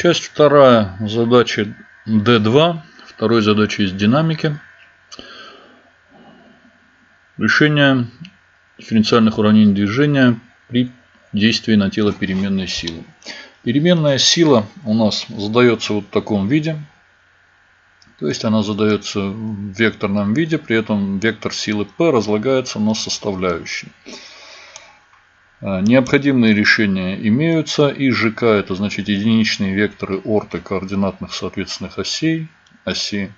Часть вторая задачи D2. Второй задачи из динамики. Решение дифференциальных уравнений движения при действии на тело переменной силы. Переменная сила у нас задается вот в таком виде. То есть она задается в векторном виде, при этом вектор силы P разлагается на составляющие. А, необходимые решения имеются. И ЖК это значит единичные векторы орты координатных соответственных осей. Оси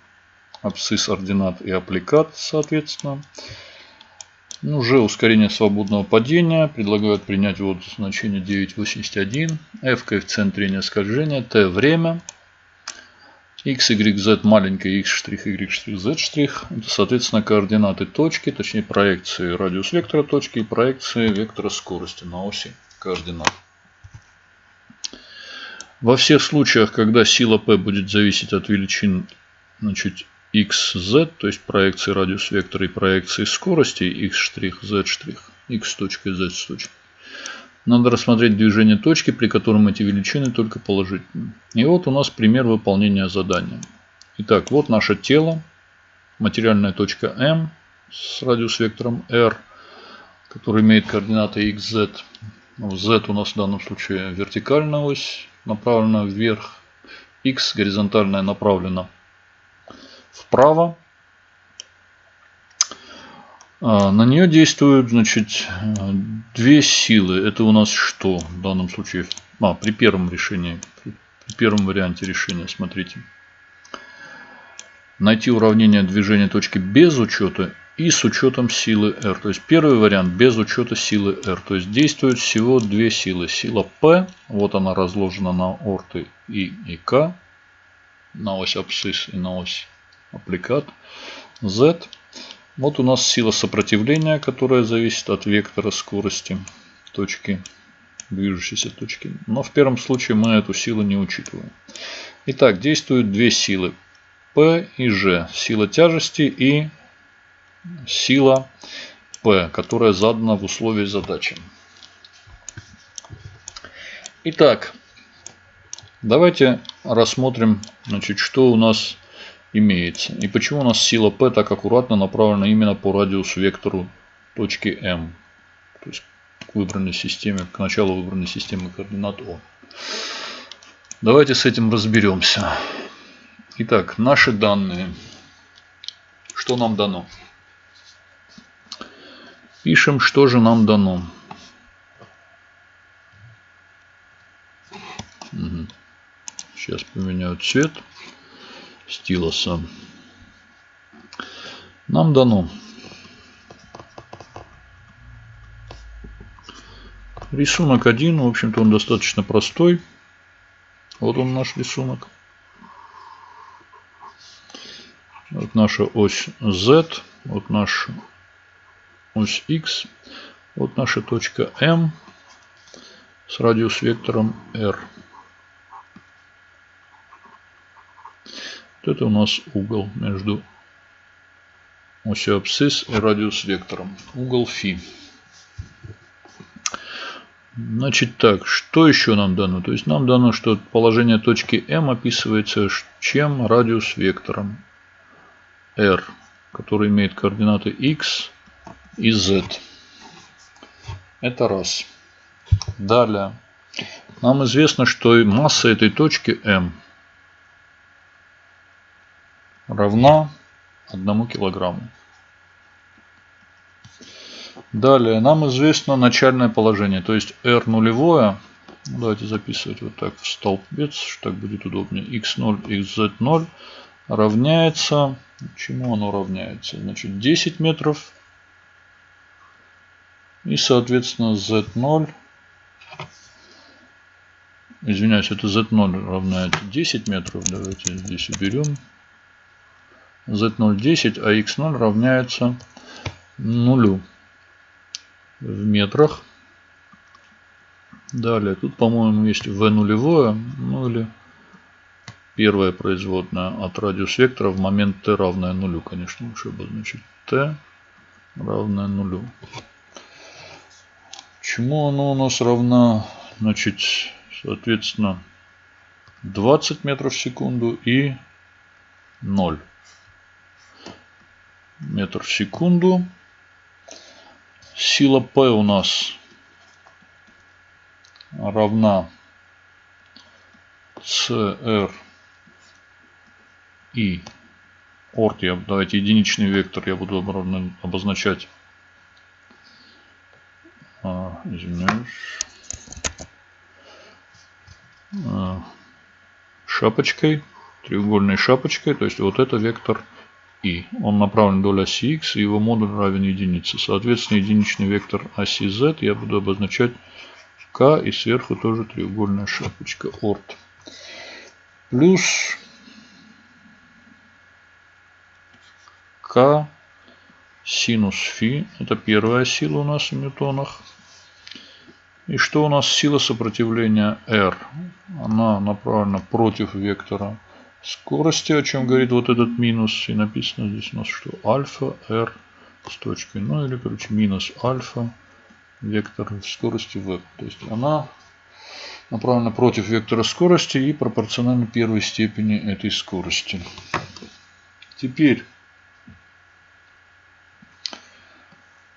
абсцисс ординат и аппликат соответственно. Ну, G ускорение свободного падения. Предлагают принять вот значение 981. F коэффициент трения скольжения. T время. X, Y, Z маленькая, X', Y', Z'. Это, соответственно, координаты точки, точнее проекции радиус вектора точки и проекции вектора скорости на оси координат. Во всех случаях, когда сила P будет зависеть от величин значит, x, z, то есть проекции радиус вектора и проекции скорости x', z', x точка z точка. Надо рассмотреть движение точки, при котором эти величины только положительные. И вот у нас пример выполнения задания. Итак, вот наше тело, материальная точка M с радиус вектором R, который имеет координаты x, z. z у нас в данном случае вертикальная ось, направлена вверх. x горизонтальная направлена вправо. А, на нее действуют, значит, две силы. Это у нас что в данном случае? А, при первом решении, при первом варианте решения, смотрите. Найти уравнение движения точки без учета и с учетом силы R. То есть первый вариант без учета силы R. То есть действуют всего две силы. Сила P, вот она разложена на орты I и K, на ось абсцисс и на ось аппликат Z. Вот у нас сила сопротивления, которая зависит от вектора скорости точки, движущейся точки. Но в первом случае мы эту силу не учитываем. Итак, действуют две силы. P и G. Сила тяжести и сила P, которая задана в условии задачи. Итак, давайте рассмотрим, значит, что у нас имеется. И почему у нас сила P так аккуратно направлена именно по радиусу вектору точки M. То есть к выбранной системе, к началу выбранной системы координат О. Давайте с этим разберемся. Итак, наши данные. Что нам дано? Пишем, что же нам дано. Сейчас поменяю цвет стилуса. Нам дано рисунок один. В общем-то он достаточно простой. Вот он наш рисунок. Вот наша ось Z. Вот наша ось X. Вот наша точка M с радиус вектором R. Вот это у нас угол между осью абсцисс и радиус вектором. Угол фи. Значит так, что еще нам дано? То есть нам дано, что положение точки М описывается чем радиус вектором R, который имеет координаты X и Z. Это раз. Далее. Нам известно, что масса этой точки М равна 1 килограмму. Далее нам известно начальное положение, то есть R нулевое. Давайте записывать вот так в столбец, так будет удобнее. x0, xz0 равняется, чему оно равняется? Значит 10 метров. И соответственно z0, извиняюсь, это z0 равняется 10 метров. Давайте здесь уберем z0 10, а x0 равняется нулю в метрах. Далее, тут, по-моему, есть v нулевое, ну или первая производная от радиус вектора в момент t равное нулю, конечно, лучше обозначить t равное нулю. Чему оно у нас равна? Значит, соответственно, 20 метров в секунду и 0 метр в секунду. Сила P у нас равна CR и орт, я, давайте единичный вектор я буду обозначать, а, извиняюсь, а, шапочкой, треугольной шапочкой, то есть вот это вектор и. Он направлен вдоль оси x, и его модуль равен единице. Соответственно, единичный вектор оси z я буду обозначать k, и сверху тоже треугольная шапочка орт. Плюс k синус фи. Это первая сила у нас в ньютонах. И что у нас сила сопротивления R? Она направлена против вектора скорости, о чем говорит вот этот минус. И написано здесь у нас, что альфа R с точкой. Ну или, короче, минус альфа вектор скорости v. То есть она направлена против вектора скорости и пропорциональна первой степени этой скорости. Теперь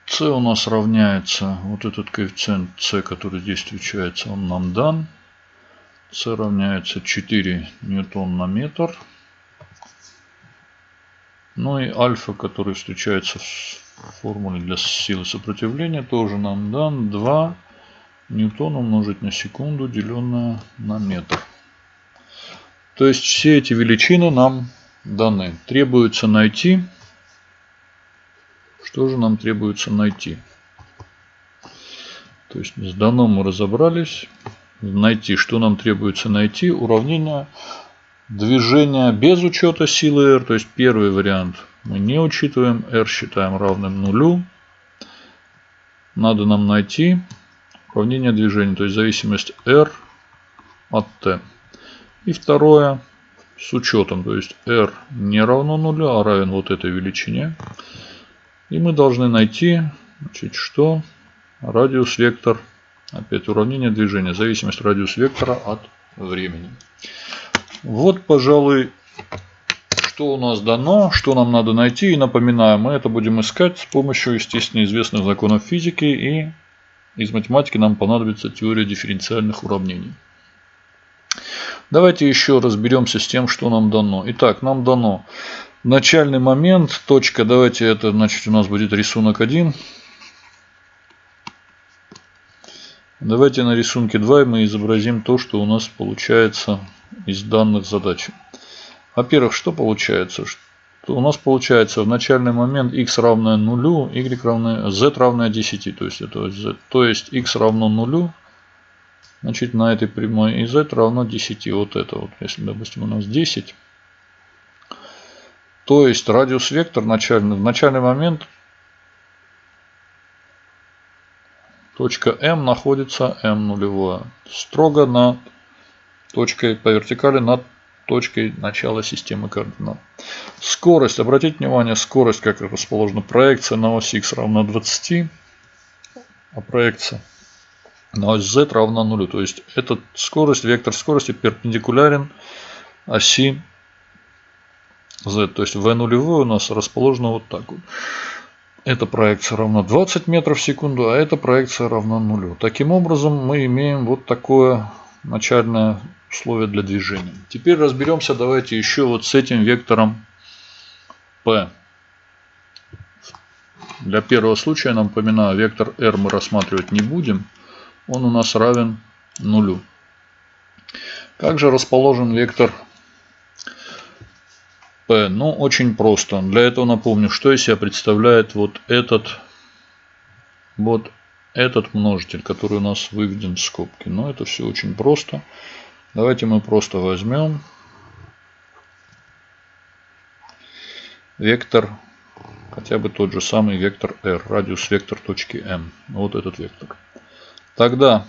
c у нас равняется, вот этот коэффициент c, который здесь встречается, он нам дан. C равняется 4 ньютон на метр. Ну и альфа, который встречается в формуле для силы сопротивления, тоже нам дан 2 ньютон умножить на секунду, деленное на метр. То есть все эти величины нам даны. Требуется найти что же нам требуется найти? То есть с данным мы разобрались. Найти, что нам требуется найти? Уравнение движения без учета силы R. То есть первый вариант мы не учитываем. R считаем равным нулю. Надо нам найти уравнение движения. То есть зависимость R от T. И второе с учетом. То есть R не равно нулю, а равен вот этой величине. И мы должны найти, значит, что радиус вектор, опять уравнение движения, зависимость радиус вектора от времени. Вот, пожалуй, что у нас дано, что нам надо найти. И напоминаю, мы это будем искать с помощью, естественно, известных законов физики. И из математики нам понадобится теория дифференциальных уравнений. Давайте еще разберемся с тем, что нам дано. Итак, нам дано начальный момент, точка, давайте это, значит, у нас будет рисунок 1. Давайте на рисунке 2 мы изобразим то, что у нас получается из данных задачи. Во-первых, что получается? Что у нас получается в начальный момент x равное нулю, y равное, z равное 10. То есть, это z, то есть x равно нулю. Значит, на этой прямой и z равно 10. Вот это вот. Если, допустим, у нас 10 то есть радиус вектор начальный, в начальный момент точка М находится М нулевое. Строго над точкой по вертикали над точкой начала системы координат. Скорость. Обратите внимание, скорость, как расположена. Проекция на ось X равна 20, а проекция на ось Z равна нулю. То есть, эта скорость, вектор скорости перпендикулярен оси z. То есть v нулевое у нас расположено вот так вот. Эта проекция равна 20 метров в секунду, а эта проекция равна нулю. Таким образом мы имеем вот такое начальное условие для движения. Теперь разберемся давайте еще вот с этим вектором P. Для первого случая, напоминаю, вектор R мы рассматривать не будем. Он у нас равен нулю. Как же расположен вектор P. Ну, очень просто. Для этого напомню, что из себя представляет вот этот, вот этот множитель, который у нас выведен в скобки. Но это все очень просто. Давайте мы просто возьмем вектор, хотя бы тот же самый вектор R, радиус вектор точки M. Вот этот вектор. Тогда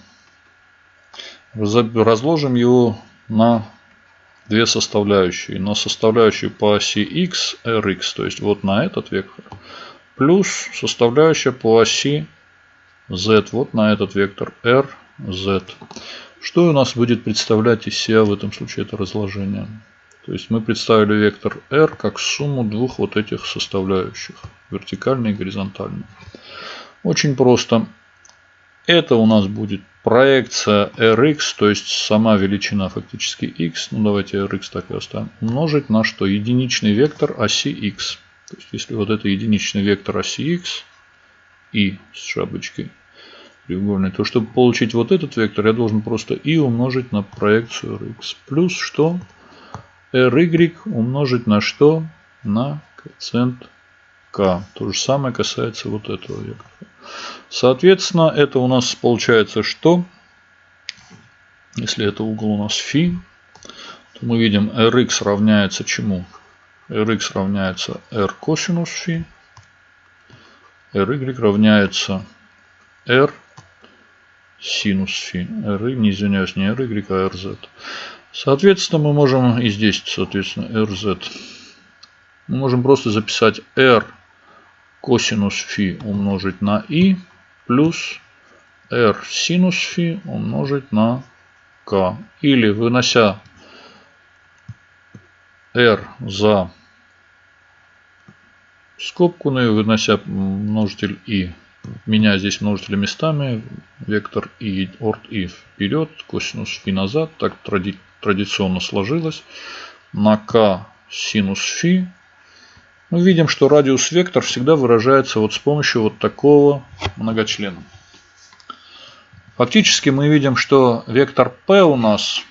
разложим его на две составляющие. Но составляющую по оси x, rx, то есть вот на этот вектор, плюс составляющая по оси z, вот на этот вектор r, z. Что у нас будет представлять из себя в этом случае это разложение? То есть мы представили вектор r как сумму двух вот этих составляющих. Вертикальной и горизонтальной. Очень просто. Это у нас будет проекция rx, то есть сама величина фактически x. Ну давайте rx так и оставим. Умножить на что? Единичный вектор оси x. То есть если вот это единичный вектор оси x и с шапочкой треугольной, то чтобы получить вот этот вектор, я должен просто и умножить на проекцию rx. Плюс что? ry умножить на что? На коэффициент k. То же самое касается вот этого вектора. Соответственно, это у нас получается что? Если это угол у нас φ, то мы видим rx равняется чему? rx равняется r косинус φ. ry равняется r синус φ. r, не извиняюсь, не ry, а rz. Соответственно, мы можем и здесь, соответственно, rz. Мы можем просто записать r косинус фи умножить на i плюс r синус фи умножить на k. Или вынося r за скобку, ну и вынося множитель i, меня здесь множители местами, вектор и орд и вперед, косинус фи назад, так тради, традиционно сложилось. На k синус фи мы видим, что радиус вектор всегда выражается вот с помощью вот такого многочлена. Фактически мы видим, что вектор P у нас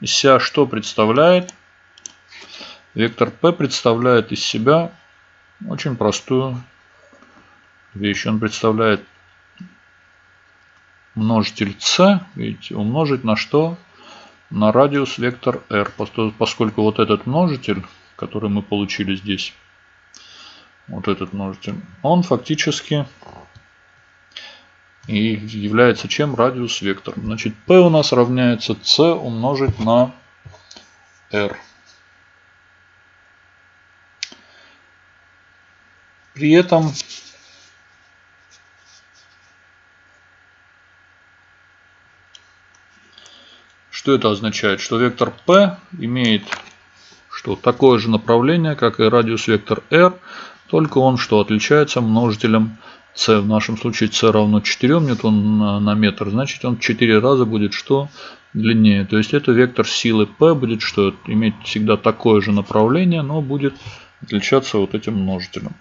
из себя что представляет? Вектор P представляет из себя очень простую вещь. Он представляет множитель c, видите, умножить на что? На радиус вектор r, поскольку вот этот множитель, который мы получили здесь, вот этот множитель, он фактически и является чем? Радиус вектор. Значит, P у нас равняется C умножить на R. При этом что это означает? Что вектор P имеет что такое же направление, как и радиус вектор R, только он что отличается множителем c. В нашем случае c равно 4 ньютон на метр. Значит он 4 раза будет что? Длиннее. То есть это вектор силы P будет что? Иметь всегда такое же направление, но будет отличаться вот этим множителем.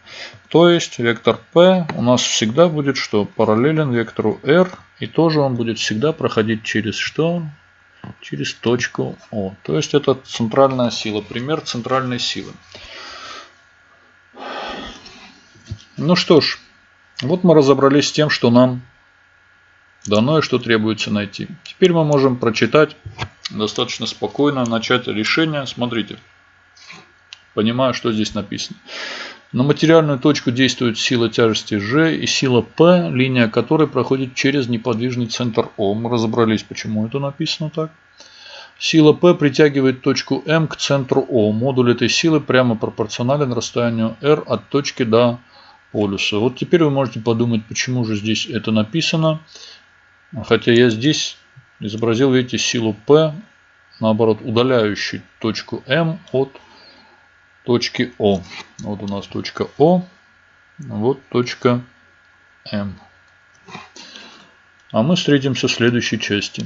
То есть вектор P у нас всегда будет что? Параллелен вектору R. И тоже он будет всегда проходить через что? Через точку О. То есть это центральная сила. Пример центральной силы. Ну что ж, вот мы разобрались с тем, что нам дано и что требуется найти. Теперь мы можем прочитать достаточно спокойно, начать решение. Смотрите, понимаю, что здесь написано. На материальную точку действует сила тяжести G и сила P, линия которой проходит через неподвижный центр О. Мы разобрались, почему это написано так. Сила P притягивает точку M к центру О. Модуль этой силы прямо пропорционален расстоянию R от точки до полюса. Вот теперь вы можете подумать, почему же здесь это написано. Хотя я здесь изобразил, видите, силу P, наоборот, удаляющий точку М от точки О. Вот у нас точка О, вот точка М. А мы встретимся в следующей части.